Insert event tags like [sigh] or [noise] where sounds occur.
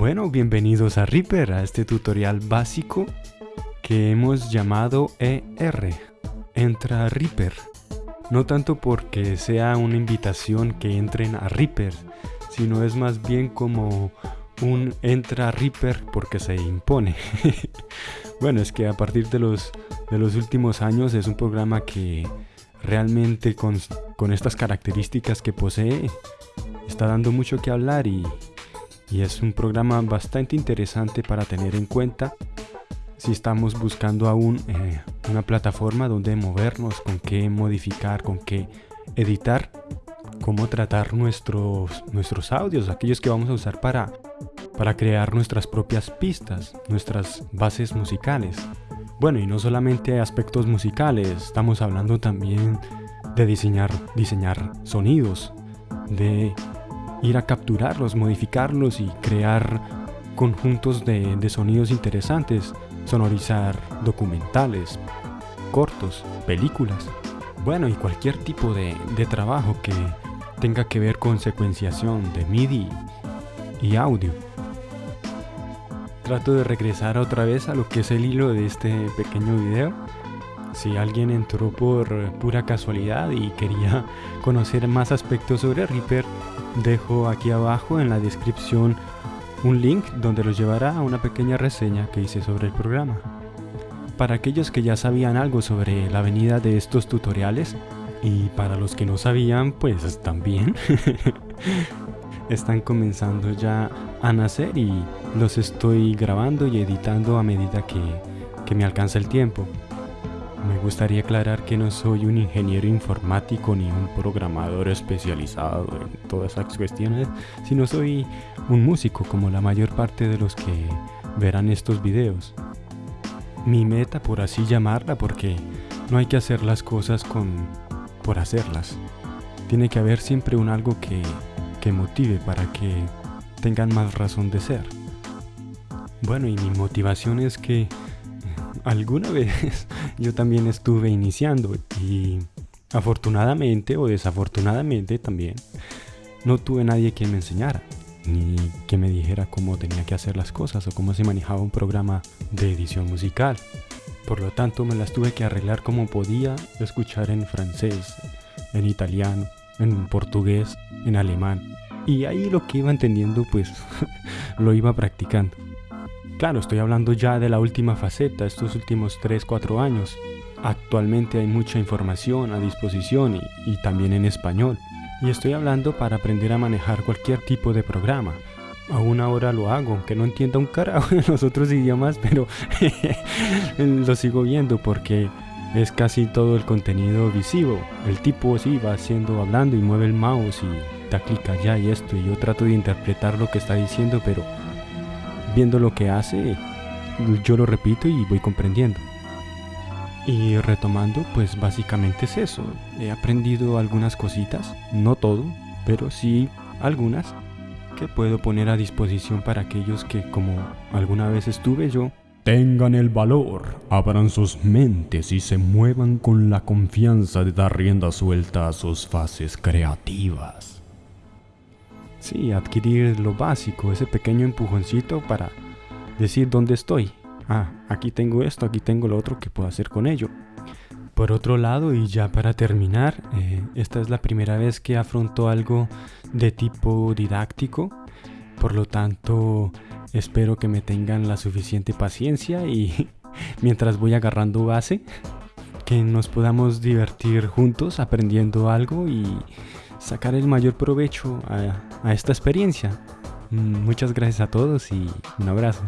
Bueno, bienvenidos a Reaper, a este tutorial básico que hemos llamado ER, Entra Reaper. No tanto porque sea una invitación que entren a Reaper, sino es más bien como un Entra Reaper porque se impone. [laughs] bueno, es que a partir de los, de los últimos años es un programa que realmente con, con estas características que posee está dando mucho que hablar y, y es un programa bastante interesante para tener en cuenta si estamos buscando aún eh, una plataforma donde movernos, con qué modificar, con qué editar, cómo tratar nuestros, nuestros audios, aquellos que vamos a usar para, para crear nuestras propias pistas, nuestras bases musicales. Bueno, y no solamente aspectos musicales, estamos hablando también de diseñar, diseñar sonidos, de ir a capturarlos, modificarlos y crear conjuntos de, sonidos interesantes, sonorizar documentales, cortos, películas, bueno y cualquier tipo de, de trabajo que tenga que ver con secuenciación de MIDI y audio. Trato de regresar otra vez a lo que es el hilo de este pequeño video. Si alguien entró por pura casualidad y quería [laughs] conocer más aspectos sobre Reaper, Dejo aquí abajo en la descripción un link donde los llevará a una pequeña reseña que hice sobre el programa. Para aquellos que ya sabían algo sobre la venida de estos tutoriales, y para los que no sabían, pues también, [laughs] están comenzando ya a nacer y los estoy grabando y editando a medida que, que me alcanza el tiempo. Me gustaría aclarar que no soy un ingeniero informático ni un programador especializado en todas esas cuestiones, sino soy un músico como la mayor parte de los que verán estos videos. Mi meta, por así llamarla, porque no hay que hacer las cosas con por hacerlas. Tiene que haber siempre un algo que, que motive para que tengan más razón de ser. Bueno, y mi motivación es que alguna vez [laughs] yo también estuve iniciando y afortunadamente o desafortunadamente también no tuve nadie que me enseñara ni que me dijera cómo tenía que hacer las cosas o cómo se manejaba un programa de edición musical. Por lo tanto me las tuve que arreglar como podía, escuchar en francés, en italiano, en portugués, en alemán. Y ahí lo que iba entendiendo pues [laughs] lo iba practicando. Claro, estoy hablando ya de la última faceta, estos últimos 3-4 años. Actualmente hay mucha información a disposición y, también en español. Y estoy hablando para aprender a manejar cualquier tipo de programa. Aún ahora lo hago, aunque no entienda un carajo en los otros idiomas, pero [laughs] lo sigo viendo porque es casi todo el contenido visivo. El tipo sí va haciendo, hablando y mueve el mouse y da clic allá y esto. Y yo trato de interpretar lo que está diciendo, pero viendo lo que hace, yo lo repito y voy comprendiendo. Y retomando, pues básicamente es eso. He aprendido algunas cositas, no todo, pero sí algunas que puedo poner a disposición para aquellos que, como alguna vez estuve yo, tengan el valor, abran sus mentes y se muevan con la confianza de dar rienda suelta a sus fases creativas. Sí, adquirir lo básico, ese pequeño empujoncito para decir dónde estoy. Ah, aquí tengo esto, aquí tengo lo otro que puedo hacer con ello. Por otro lado, y ya para terminar, eh, esta es la primera vez que afronto algo de tipo didáctico, por lo tanto espero que me tengan la suficiente paciencia y [laughs] mientras voy agarrando base, que nos podamos divertir juntos aprendiendo algo y sacar el mayor provecho a, esta experiencia. Mm, muchas gracias a todos y un abrazo.